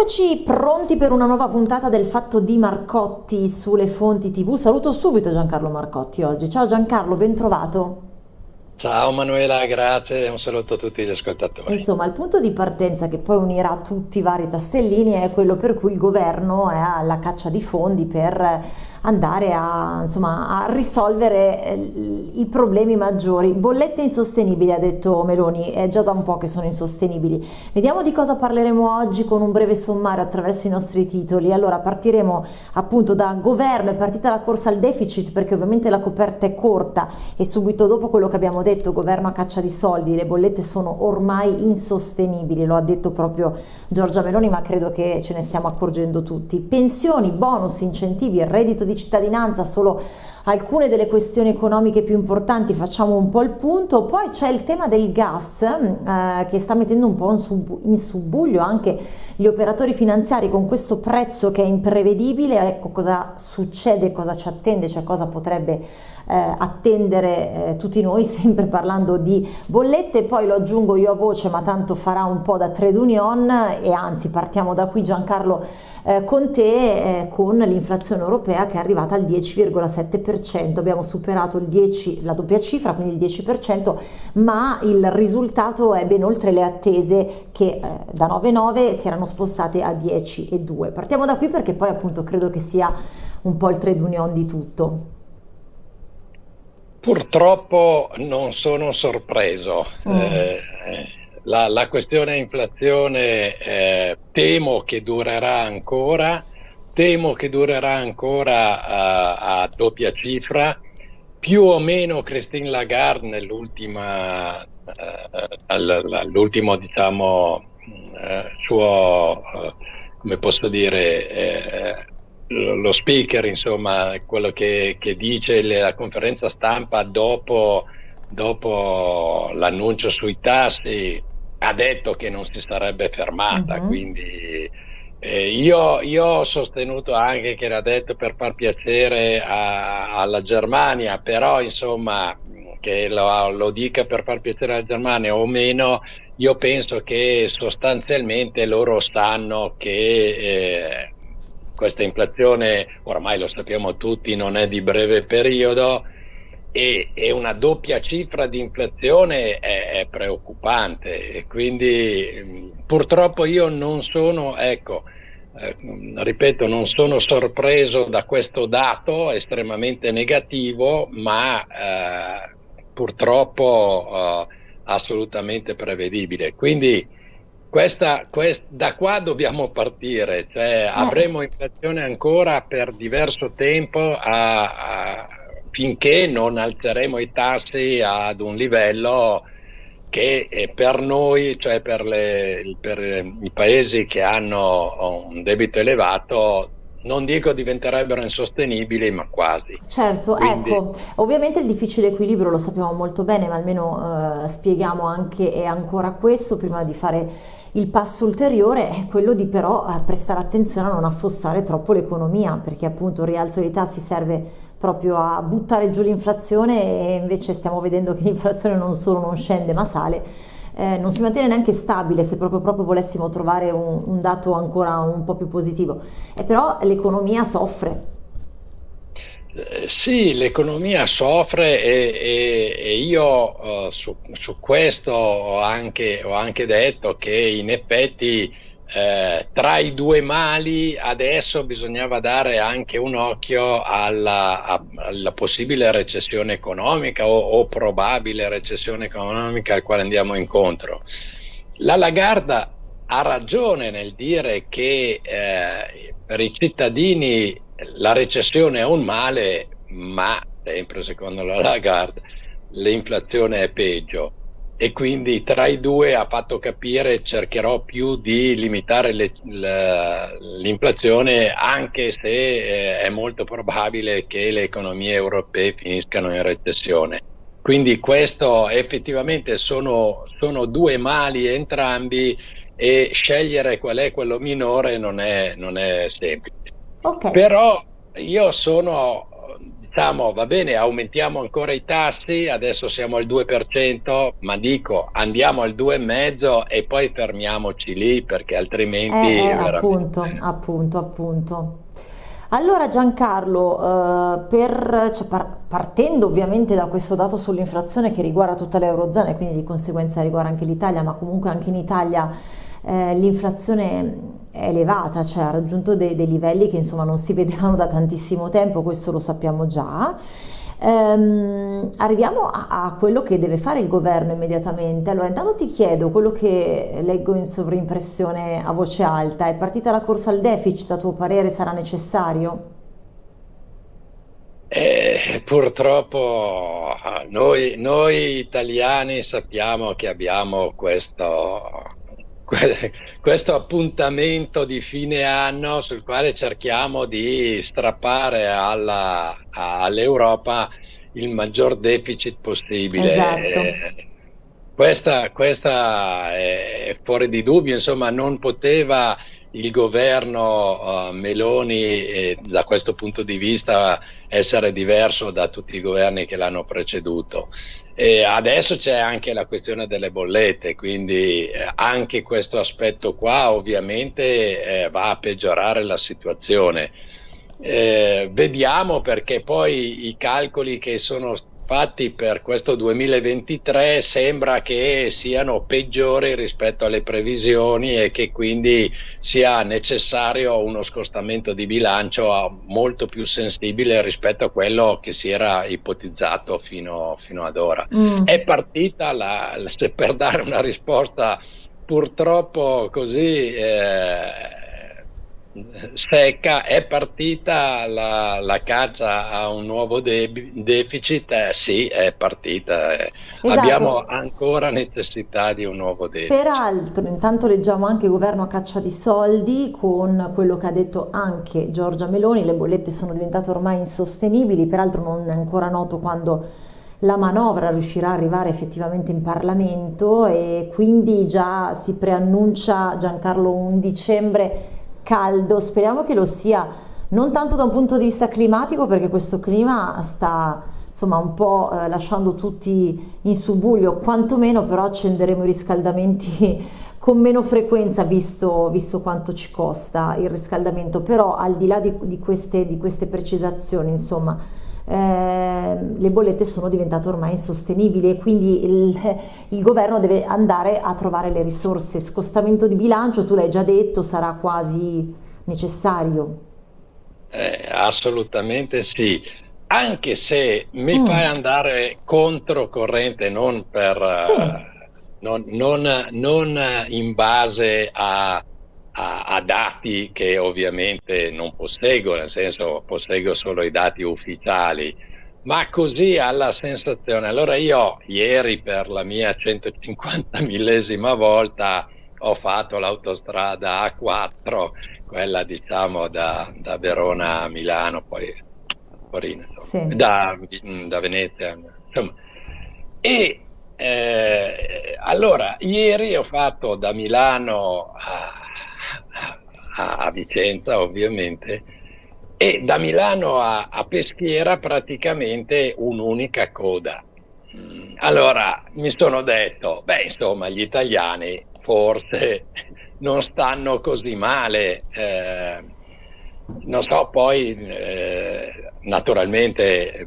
Eccoci pronti per una nuova puntata del Fatto di Marcotti sulle fonti TV. Saluto subito Giancarlo Marcotti oggi. Ciao Giancarlo, ben trovato. Ciao Manuela, grazie e un saluto a tutti gli ascoltatori. Insomma, il punto di partenza che poi unirà tutti i vari tastellini è quello per cui il governo è alla caccia di fondi per andare a, insomma, a risolvere eh, i problemi maggiori. Bollette insostenibili, ha detto Meloni, è già da un po' che sono insostenibili. Vediamo di cosa parleremo oggi con un breve sommario attraverso i nostri titoli. Allora, partiremo appunto da governo, è partita la corsa al deficit perché ovviamente la coperta è corta e subito dopo quello che abbiamo detto detto governo a caccia di soldi, le bollette sono ormai insostenibili, lo ha detto proprio Giorgia Meloni, ma credo che ce ne stiamo accorgendo tutti. Pensioni, bonus, incentivi, reddito di cittadinanza, solo alcune delle questioni economiche più importanti, facciamo un po' il punto, poi c'è il tema del gas eh, che sta mettendo un po' in, sub in subbuglio anche gli operatori finanziari con questo prezzo che è imprevedibile, ecco cosa succede, cosa ci attende, cioè cosa potrebbe attendere eh, tutti noi, sempre parlando di bollette, poi lo aggiungo io a voce, ma tanto farà un po' da trade union e anzi partiamo da qui Giancarlo eh, con te eh, con l'inflazione europea che è arrivata al 10,7%, abbiamo superato il 10, la doppia cifra, quindi il 10%, ma il risultato è ben oltre le attese che eh, da 9,9 si erano spostate a 10,2. Partiamo da qui perché poi appunto credo che sia un po' il trade union di tutto. Purtroppo non sono sorpreso. Mm. Eh, la, la, questione inflazione eh, temo che durerà ancora, temo che durerà ancora a, a doppia cifra. Più o meno Christine Lagarde nell'ultima, eh, l'ultimo diciamo, eh, suo, eh, come posso dire, eh, lo speaker, insomma, quello che, che dice la conferenza stampa dopo, dopo l'annuncio sui tassi, ha detto che non si sarebbe fermata, uh-huh. quindi eh, io, io, ho sostenuto anche che l'ha detto per far piacere a, alla Germania, però insomma che lo, lo, dica per far piacere alla Germania o meno, io penso che sostanzialmente loro sanno che eh, questa inflazione, ormai lo sappiamo tutti, non è di breve periodo e, e una doppia cifra di inflazione è, è preoccupante e quindi purtroppo io non sono, ecco, eh, ripeto, non sono sorpreso da questo dato estremamente negativo, ma eh, purtroppo eh, assolutamente prevedibile. Quindi questa, quest, da qua dobbiamo partire, cioè eh. avremo inflazione ancora per diverso tempo a, a, finché non alzeremo i tassi ad un livello che per noi, cioè per, le, per i paesi che hanno un debito elevato, non dico diventerebbero insostenibili, ma quasi. Certo, Quindi... ecco, ovviamente il difficile equilibrio lo sappiamo molto bene, ma almeno eh, spieghiamo anche e ancora questo prima di fare il passo ulteriore è quello di però eh, prestare attenzione a non affossare troppo l'economia, perché appunto il rialzo dei tassi serve proprio a buttare giù l'inflazione e invece stiamo vedendo che l'inflazione non solo non scende ma sale, eh, non si mantiene neanche stabile se proprio, proprio volessimo trovare un, un dato ancora un po' più positivo, e però l'economia soffre, eh, sì, l'economia soffre e, e, e io uh, su, su, questo ho anche, ho anche, detto che in effetti eh, tra i due mali adesso bisognava dare anche un occhio alla, alla possibile recessione economica o, o, probabile recessione economica al quale andiamo incontro. La Lagarda ha ragione nel dire che eh, per i cittadini la recessione è un male, ma sempre secondo la Lagarde l'inflazione è peggio e quindi tra i due ha fatto capire cercherò più di limitare l'inflazione anche se eh, è molto probabile che le economie europee finiscano in recessione. Quindi questo effettivamente sono, sono due mali entrambi e scegliere qual è quello minore non è, non è semplice. Okay. Però io sono diciamo va bene, aumentiamo ancora i tassi, adesso siamo al 2%, ma dico andiamo al 2,5% e poi fermiamoci lì perché altrimenti... Eh, eh, appunto, appunto, appunto. Allora Giancarlo, eh, per, cioè, par partendo ovviamente da questo dato sull'inflazione che riguarda tutta l'Eurozona e quindi di conseguenza riguarda anche l'Italia, ma comunque anche in Italia eh, l'inflazione è elevata, cioè ha raggiunto dei, dei livelli che insomma non si vedevano da tantissimo tempo, questo lo sappiamo già. Ehm, arriviamo a, a, quello che deve fare il governo immediatamente. Allora, intanto ti chiedo quello che leggo in sovrimpressione a voce alta: è partita la corsa al deficit, a tuo parere sarà necessario? Eh, purtroppo noi, noi italiani sappiamo che abbiamo questo, questo appuntamento di fine anno sul quale cerchiamo di strappare all'Europa il maggior deficit possibile. Esatto. Eh, questa, questa, è fuori di dubbio, insomma, non poteva il governo uh, Meloni eh, da questo punto di vista essere diverso da tutti i governi che l'hanno preceduto. E adesso c'è anche la questione delle bollette, quindi eh, anche questo aspetto qua ovviamente eh, va a peggiorare la situazione. Eh, vediamo perché poi i calcoli che sono Infatti per questo 2023 sembra che siano peggiori rispetto alle previsioni e che quindi sia necessario uno scostamento di bilancio molto più sensibile rispetto a quello che si era ipotizzato fino, fino ad ora. Mm. È partita, la, per dare una risposta purtroppo così... Eh, secca, è partita la, la, caccia a un nuovo de deficit? Eh, sì, è partita. Eh. Esatto. Abbiamo ancora necessità di un nuovo deficit. Peraltro, intanto leggiamo anche governo a caccia di soldi con quello che ha detto anche Giorgia Meloni, le bollette sono diventate ormai insostenibili, peraltro non è ancora noto quando la manovra riuscirà ad arrivare effettivamente in Parlamento e quindi già si preannuncia Giancarlo un dicembre caldo, speriamo che lo sia non tanto da un punto di vista climatico perché questo clima sta insomma un po' eh, lasciando tutti in subbuglio, quantomeno però accenderemo i riscaldamenti con meno frequenza visto, visto quanto ci costa il riscaldamento, però al di là di, di, queste, di queste precisazioni insomma eh, le bollette sono diventate ormai insostenibili e quindi il, il, governo deve andare a trovare le risorse. Scostamento di bilancio, tu l'hai già detto, sarà quasi necessario. Eh, assolutamente sì, anche se mi mm. fai andare controcorrente, non per... Sì. Uh, non, non, non in base a a, a, dati che ovviamente non posseggo, nel senso posseggo solo i dati ufficiali, ma così alla sensazione. Allora io ieri per la mia 150 millesima volta ho fatto l'autostrada A4, quella diciamo da, da Verona a Milano, poi Torino, sì. da, da, Venezia. Insomma. E eh, allora ieri ho fatto da Milano a a, a Vicenza ovviamente, e da Milano a, a Peschiera praticamente un'unica coda. Allora mi sono detto, beh insomma gli italiani forse non stanno così male, eh, non so, poi eh, naturalmente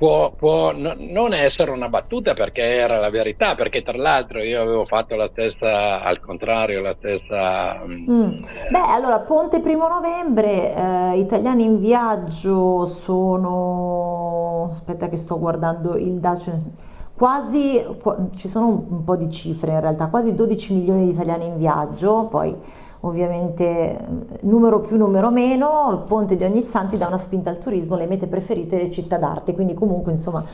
può, può no, non essere una battuta perché era la verità, perché tra l'altro io avevo fatto la stessa, al contrario, la stessa... Mm. mm. Beh, allora, Ponte primo novembre, eh, italiani in viaggio sono... aspetta che sto guardando il dato quasi, ci sono un, po' di cifre in realtà, quasi 12 milioni di italiani in viaggio, poi ovviamente numero più, numero meno, il ponte di Ognissanti dà una spinta al turismo, le mete preferite le città d'arte, quindi comunque insomma,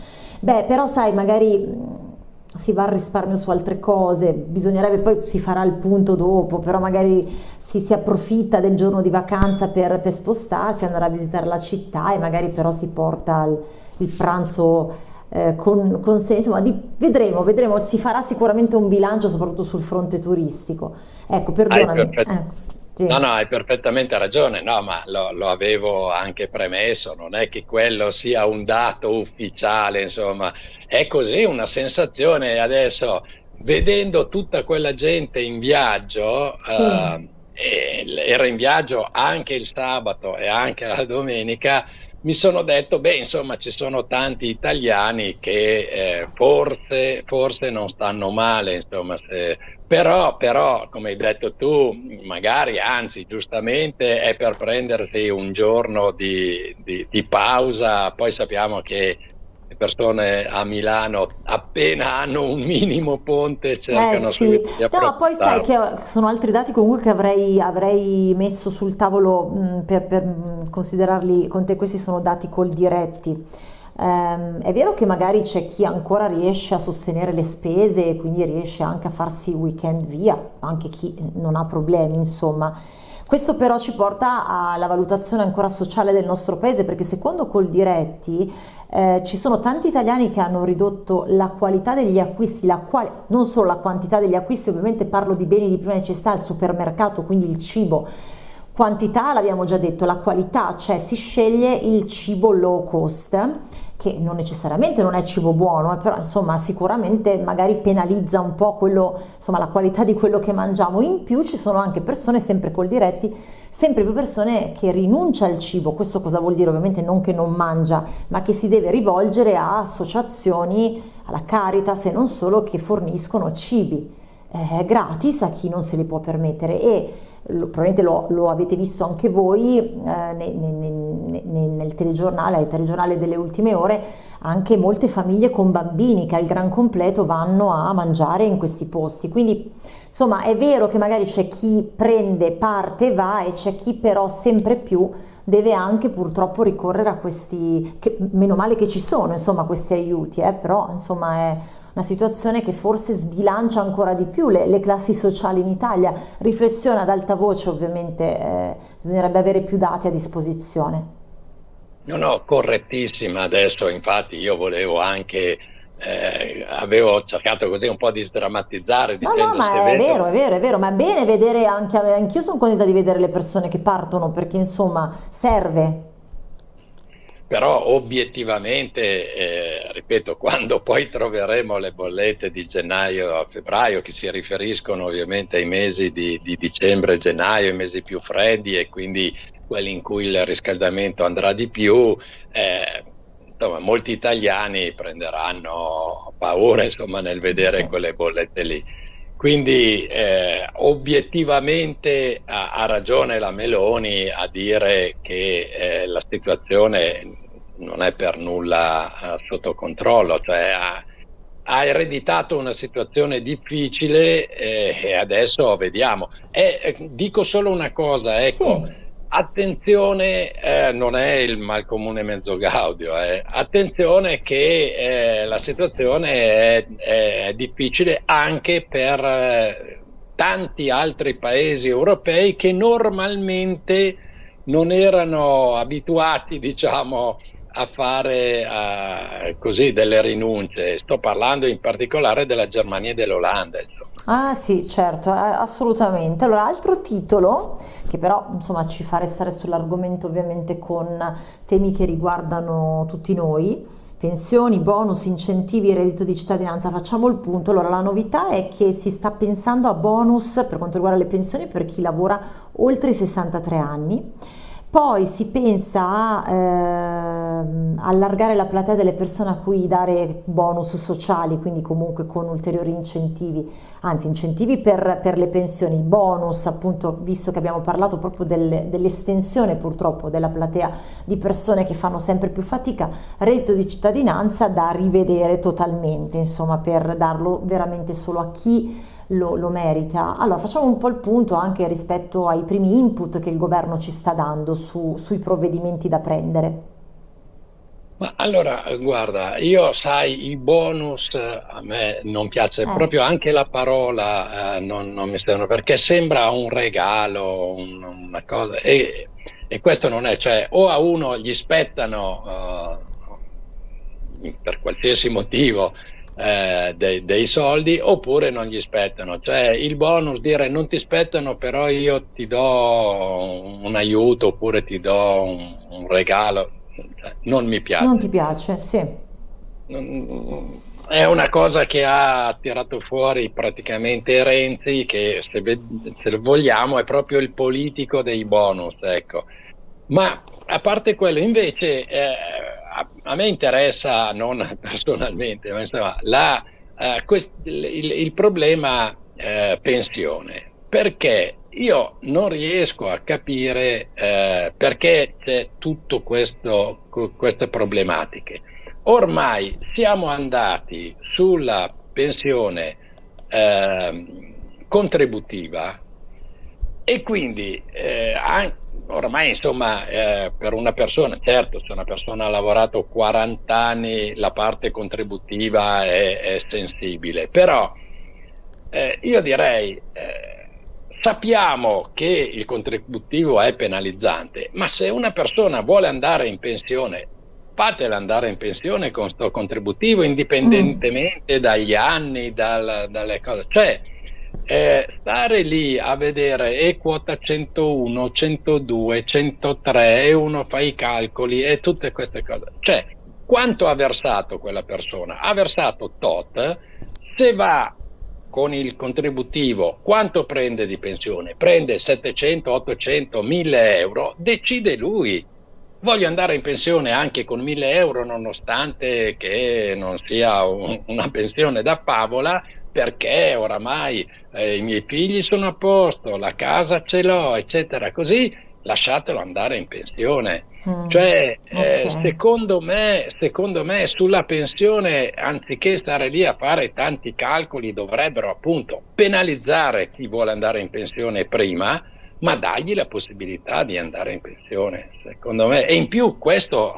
beh però sai magari si va al risparmio su altre cose, bisognerebbe poi si farà il punto dopo, però magari si, si approfitta del giorno di vacanza per, per, spostarsi, andare a visitare la città e magari però si porta il, il pranzo eh, con, con sé, insomma di, vedremo, vedremo, si farà sicuramente un bilancio soprattutto sul fronte turistico. Ecco, perdonami. Hai, eh. Sì. No, no, hai perfettamente ragione, no, ma lo, lo, avevo anche premesso, non è che quello sia un dato ufficiale, insomma, è così una sensazione adesso, vedendo tutta quella gente in viaggio, sì. eh, era in viaggio anche il sabato e anche la domenica, mi sono detto, beh, insomma, ci sono tanti italiani che eh, forse, forse, non stanno male, insomma, se, però, però, come hai detto tu, magari, anzi, giustamente è per prendersi un giorno di, di, di pausa, poi sappiamo che persone a Milano appena hanno un minimo ponte cercano eh sì. No, poi sai che sono altri dati comunque che avrei, avrei messo sul tavolo mh, mm, per, per, mm, considerarli con te, questi sono dati col diretti. Um, è vero che magari c'è chi ancora riesce a sostenere le spese e quindi riesce anche a farsi weekend via, anche chi non ha problemi, insomma. Questo però ci porta alla valutazione ancora sociale del nostro paese perché secondo Coldiretti eh, ci sono tanti italiani che hanno ridotto la qualità degli acquisti, quali, non solo la quantità degli acquisti, ovviamente parlo di beni di prima necessità al supermercato, quindi il cibo, quantità l'abbiamo già detto, la qualità, cioè si sceglie il cibo low cost che non necessariamente non è cibo buono, eh, però insomma sicuramente magari penalizza un po' quello, insomma, la qualità di quello che mangiamo. In più ci sono anche persone, sempre col diretti, sempre più persone che rinuncia al cibo. Questo cosa vuol dire? Ovviamente non che non mangia, ma che si deve rivolgere a associazioni, alla Caritas e non solo che forniscono cibi eh, gratis a chi non se li può permettere e lo, probabilmente lo, lo, avete visto anche voi eh, nel, nel, nel, telegiornale, al telegiornale delle ultime ore, anche molte famiglie con bambini che al gran completo vanno a mangiare in questi posti. Quindi insomma è vero che magari c'è chi prende parte va e c'è chi però sempre più deve anche purtroppo ricorrere a questi, che, meno male che ci sono insomma questi aiuti, eh, però insomma è una situazione che forse sbilancia ancora di più le, le classi sociali in Italia. Riflessione ad alta voce ovviamente, eh, bisognerebbe avere più dati a disposizione. No, no, correttissima. Adesso infatti io volevo anche eh, avevo cercato così un po' di sdrammatizzare. No, no, ma è evento... vero, è vero, è vero, ma è bene vedere anche, anch'io sono contenta di vedere le persone che partono perché insomma serve però obiettivamente, eh, ripeto, quando poi troveremo le bollette di gennaio a febbraio, che si riferiscono ovviamente ai mesi di, di dicembre e gennaio, i mesi più freddi e quindi quelli in cui il riscaldamento andrà di più, eh, insomma, molti italiani prenderanno paura insomma, nel vedere sì. quelle bollette lì. Quindi eh, obiettivamente ha, ha, ragione la Meloni a dire che eh, la situazione non è per nulla eh, sotto controllo, cioè ha, ha, ereditato una situazione difficile eh, e adesso vediamo. E, dico solo una cosa, ecco. Sì Attenzione, eh, non è il malcomune mezzo gaudio, eh. attenzione che eh, la situazione è, è, difficile anche per eh, tanti altri paesi europei che normalmente non erano abituati, diciamo, a fare uh, così delle rinunce. Sto parlando in particolare della Germania e dell'Olanda. Ah sì, certo, assolutamente. Allora, altro titolo che però insomma ci fa restare sull'argomento ovviamente con temi che riguardano tutti noi, pensioni, bonus, incentivi, reddito di cittadinanza, facciamo il punto. Allora, la novità è che si sta pensando a bonus per quanto riguarda le pensioni per chi lavora oltre i 63 anni poi si pensa a eh, allargare la platea delle persone a cui dare bonus sociali, quindi comunque con ulteriori incentivi, anzi incentivi per, per le pensioni, bonus appunto, visto che abbiamo parlato proprio del, dell'estensione purtroppo della platea di persone che fanno sempre più fatica, reddito di cittadinanza da rivedere totalmente, insomma per darlo veramente solo a chi lo, lo, merita. Allora facciamo un po' il punto anche rispetto ai primi input che il governo ci sta dando su, sui provvedimenti da prendere. Ma allora, guarda, io sai, i bonus a me non piace eh. proprio anche la parola, eh, non, non, mi sembra, perché sembra un regalo, un, una cosa, e, e, questo non è, cioè o a uno gli spettano uh, per qualsiasi motivo eh, dei, dei, soldi oppure non gli spettano. Cioè il bonus dire non ti spettano però io ti do un aiuto oppure ti do un, un regalo, non mi piace. Non ti piace, sì. È una cosa che ha tirato fuori praticamente Renzi, che se, se vogliamo è proprio il politico dei bonus, ecco. Ma a parte quello, invece, eh, a, a, me interessa, non personalmente, ma insomma, la, eh, quest, il, il, problema eh, pensione, perché io non riesco a capire eh, perché c'è tutte queste problematiche. Ormai siamo andati sulla pensione ehm, contributiva e quindi eh, ormai insomma eh, per una persona, certo se una persona ha lavorato 40 anni la parte contributiva è, è sensibile, però eh, io direi eh, sappiamo che il contributivo è penalizzante, ma se una persona vuole andare in pensione fatela andare in pensione con sto contributivo indipendentemente mm. dagli anni, dal, dalle cose. Cioè, eh, stare lì a vedere e quota 101, 102, 103 e uno fa i calcoli e tutte queste cose. Cioè, quanto ha versato quella persona? Ha versato tot, se va con il contributivo, quanto prende di pensione? Prende 700, 800, 1000 euro, decide lui. Voglio andare in pensione anche con 1000 euro, nonostante che non sia un, una pensione da favola, perché oramai eh, i miei figli sono a posto, la casa ce l'ho, eccetera, così lasciatelo andare in pensione. Mm, cioè, eh, okay. secondo, me, secondo me sulla pensione, anziché stare lì a fare tanti calcoli, dovrebbero appunto penalizzare chi vuole andare in pensione prima, ma dargli la possibilità di andare in pensione, secondo me. E in più questo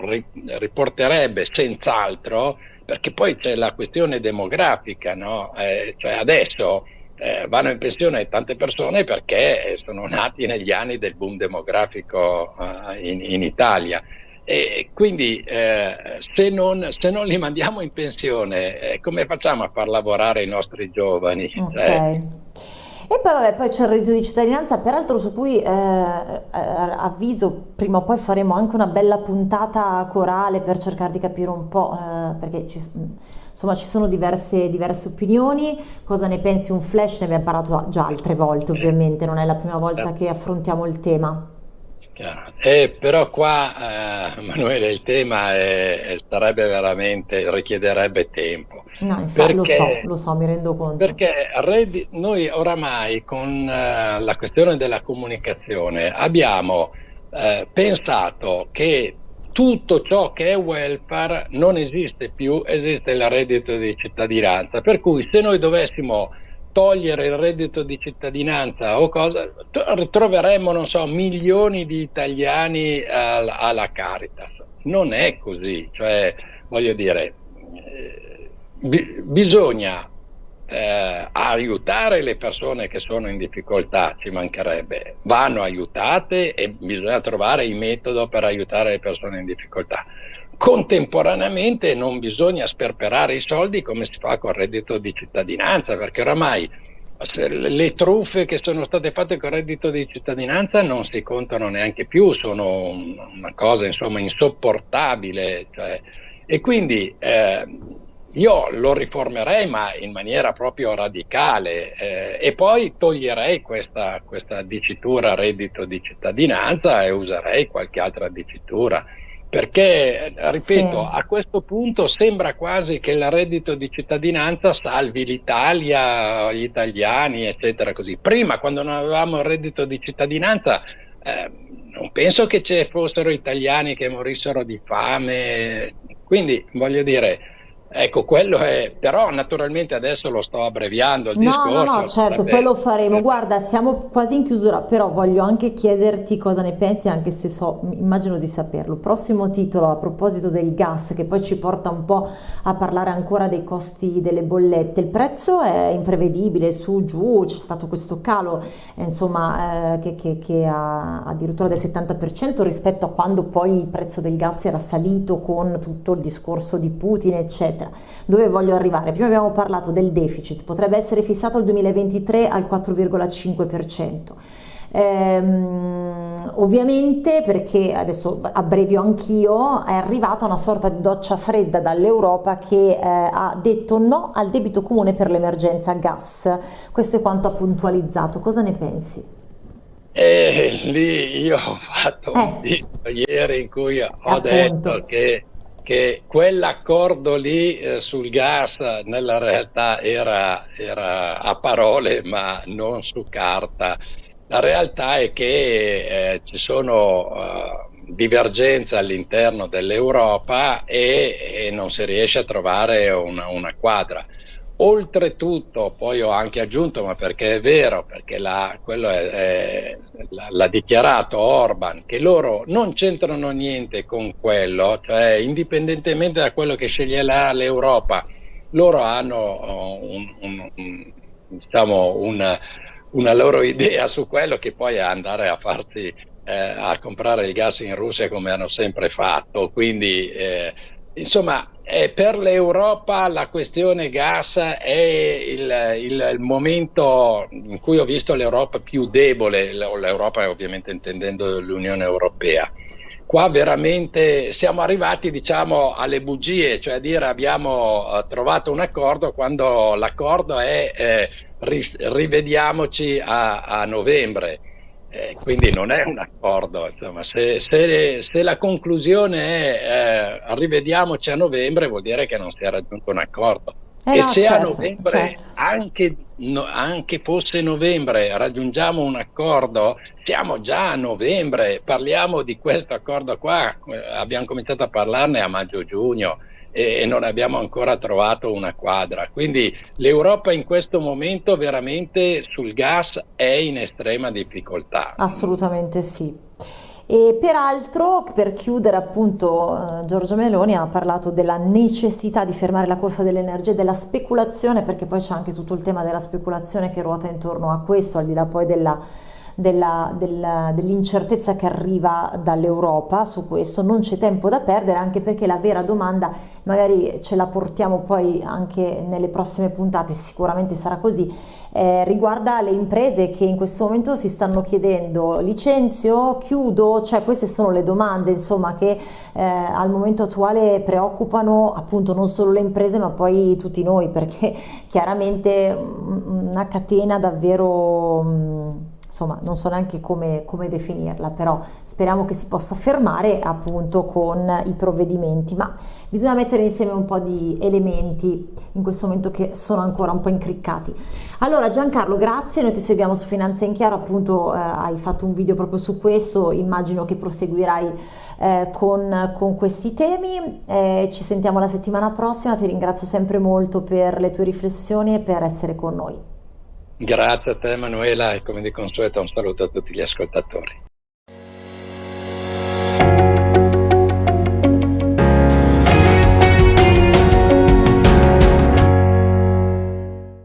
riporterebbe senz'altro perché poi c'è la questione demografica, no? eh, cioè adesso eh, vanno in pensione tante persone perché sono nati negli anni del boom demografico uh, in, in, Italia. E quindi eh, se, non, se, non, li mandiamo in pensione, eh, come facciamo a far lavorare i nostri giovani? Okay. Cioè, e poi, vabbè, poi c'è il reddito di cittadinanza, peraltro su cui eh, eh, avviso prima o poi faremo anche una bella puntata corale per cercare di capire un po', eh, perché ci, insomma ci sono diverse, diverse, opinioni, cosa ne pensi? Un flash, ne abbiamo parlato già altre volte ovviamente, non è la prima volta che affrontiamo il tema. Eh, però qua, eh, Manuele, il tema è, sarebbe veramente, richiederebbe tempo. No, infatti lo so, lo so, mi rendo conto. Perché noi oramai con eh, la questione della comunicazione abbiamo eh, pensato che tutto ciò che è welfare non esiste più, esiste il reddito di cittadinanza. Per cui se noi dovessimo togliere il reddito di cittadinanza o cosa, troveremmo, non so, milioni di italiani al, alla Caritas. Non è così, cioè, voglio dire, eh, bi- bisogna eh, aiutare le persone che sono in difficoltà, ci mancherebbe, vanno aiutate e bisogna trovare il metodo per aiutare le persone in difficoltà. Contemporaneamente non bisogna sperperare i soldi come si fa con il reddito di cittadinanza, perché oramai le truffe che sono state fatte con il reddito di cittadinanza non si contano neanche più, sono una cosa insomma insopportabile. Cioè, e quindi eh, io lo riformerei ma in maniera proprio radicale eh, e poi toglierei questa, questa dicitura reddito di cittadinanza e userei qualche altra dicitura perché, ripeto, sì. a questo punto sembra quasi che il reddito di cittadinanza salvi l'Italia, gli italiani, eccetera. Così. Prima, quando non avevamo il reddito di cittadinanza, eh, non penso che ci fossero italiani che morissero di fame. Quindi, voglio dire, Ecco, quello è, però naturalmente adesso lo sto abbreviando il no, discorso. No, no, certo, poi lo faremo. Guarda, siamo quasi in chiusura, però voglio anche chiederti cosa ne pensi, anche se so, immagino di saperlo. Prossimo titolo a proposito del gas, che poi ci porta un po' a parlare ancora dei costi delle bollette. Il prezzo è imprevedibile, su, giù, c'è stato questo calo, eh, insomma, eh, che, che, che ha addirittura del 70% rispetto a quando poi il prezzo del gas era salito con tutto il discorso di Putin, eccetera eccetera. Dove voglio arrivare? Prima abbiamo parlato del deficit, potrebbe essere fissato al 2023 al 4,5%. Ehm, ovviamente perché adesso abbrevio anch'io è arrivata una sorta di doccia fredda dall'Europa che eh, ha detto no al debito comune per l'emergenza gas questo è quanto ha puntualizzato cosa ne pensi? Eh, lì io ho fatto eh. un dito ieri in cui ho Appunto. detto che che quell'accordo lì eh, sul gas nella realtà era, era, a parole ma non su carta la realtà è che eh, ci sono uh, divergenze all'interno dell'Europa e, e, non si riesce a trovare una, una, quadra. Oltretutto, poi ho anche aggiunto, ma perché è vero, perché la, quello è, è, l'ha dichiarato Orban, che loro non c'entrano niente con quello, cioè indipendentemente da quello che sceglierà l'Europa, loro hanno oh, un, un, un, diciamo, un una loro idea su quello che poi è andare a farsi eh, a comprare il gas in Russia come hanno sempre fatto. Quindi, eh, insomma, eh, per l'Europa la questione gas è il, il, il, momento in cui ho visto l'Europa più debole, l'Europa ovviamente intendendo l'Unione Europea. Qua veramente siamo arrivati diciamo alle bugie, cioè a dire abbiamo uh, trovato un accordo quando l'accordo è eh, rivediamoci a, a novembre. Eh, quindi non è un accordo, insomma, se, se, se la conclusione è eh, rivediamoci a novembre vuol dire che non si è raggiunto un accordo. Eh e no, se certo, a novembre, certo. anche, no, anche fosse novembre, raggiungiamo un accordo, siamo già a novembre, parliamo di questo accordo qua, abbiamo cominciato a parlarne a maggio-giugno e non abbiamo ancora trovato una quadra. Quindi l'Europa in questo momento veramente sul gas è in estrema difficoltà. Assolutamente sì. E peraltro, per chiudere appunto, eh, Giorgio Meloni ha parlato della necessità di fermare la corsa dell'energia e della speculazione, perché poi c'è anche tutto il tema della speculazione che ruota intorno a questo, al di là poi della dell'incertezza che arriva dall'Europa su questo, non c'è tempo da perdere anche perché la vera domanda magari ce la portiamo poi anche nelle prossime puntate, sicuramente sarà così, eh, riguarda le imprese che in questo momento si stanno chiedendo licenzio, chiudo, cioè queste sono le domande insomma che eh, al momento attuale preoccupano appunto non solo le imprese ma poi tutti noi perché chiaramente una catena davvero mh, insomma non so neanche come, come, definirla, però speriamo che si possa fermare appunto con i provvedimenti, ma bisogna mettere insieme un po' di elementi in questo momento che sono ancora un po' incriccati. Allora Giancarlo, grazie, noi ti seguiamo su Finanza in Chiaro, appunto eh, hai fatto un video proprio su questo, immagino che proseguirai eh, con, con, questi temi, eh, ci sentiamo la settimana prossima, ti ringrazio sempre molto per le tue riflessioni e per essere con noi. Grazie a te Emanuela e come di consueto un saluto a tutti gli ascoltatori.